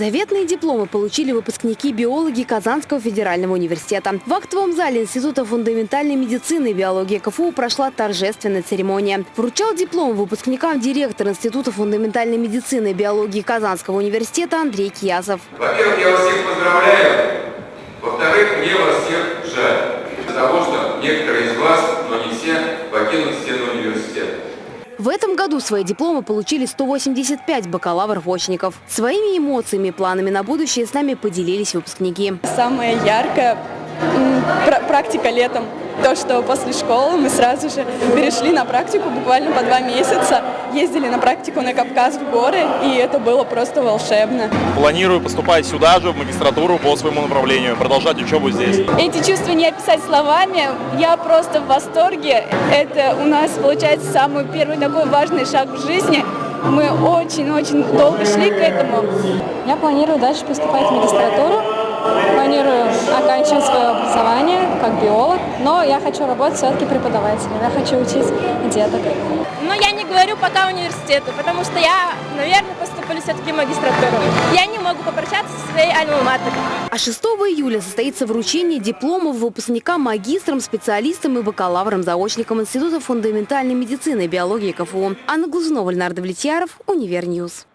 Заветные дипломы получили выпускники биологии Казанского федерального университета. В актовом зале Института фундаментальной медицины и биологии КФУ прошла торжественная церемония. Вручал диплом выпускникам директор Института фундаментальной медицины и биологии Казанского университета Андрей Киясов. Во-первых, я вас всех поздравляю. Во-вторых, мне вас всех жаль. Из-за того, что некоторые из вас, но не все, покинут стены университета. В этом году свои дипломы получили 185 бакалавров-очников. Своими эмоциями и планами на будущее с нами поделились выпускники. Самая яркая практика летом. То, что после школы мы сразу же перешли на практику буквально по два месяца. Ездили на практику на Кавказ в горы, и это было просто волшебно. Планирую поступать сюда же, в магистратуру по своему направлению, продолжать учебу здесь. Эти чувства не описать словами. Я просто в восторге. Это у нас получается самый первый такой важный шаг в жизни. Мы очень-очень долго шли к этому. Я планирую дальше поступать в магистратуру, как биолог, но я хочу работать все-таки преподавателем, я хочу учить деток. Но я не говорю пока университету, потому что я, наверное, поступлю все-таки в магистратуру. Я не могу попрощаться со своей альма-матер. А 6 июля состоится вручение дипломов выпускникам, магистрам, специалистам и бакалаврам-заочникам Института фундаментальной медицины и биологии КФУ. Анна Глазунова, Леонард Влетьяров, Универньюз.